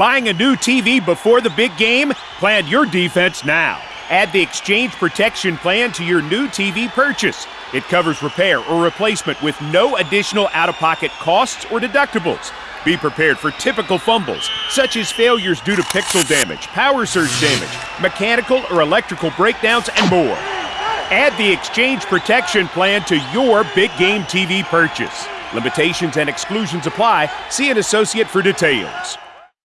Buying a new TV before the big game? Plan your defense now. Add the Exchange Protection Plan to your new TV purchase. It covers repair or replacement with no additional out of pocket costs or deductibles. Be prepared for typical fumbles, such as failures due to pixel damage, power surge damage, mechanical or electrical breakdowns, and more. Add the Exchange Protection Plan to your big game TV purchase. Limitations and exclusions apply. See an associate for details.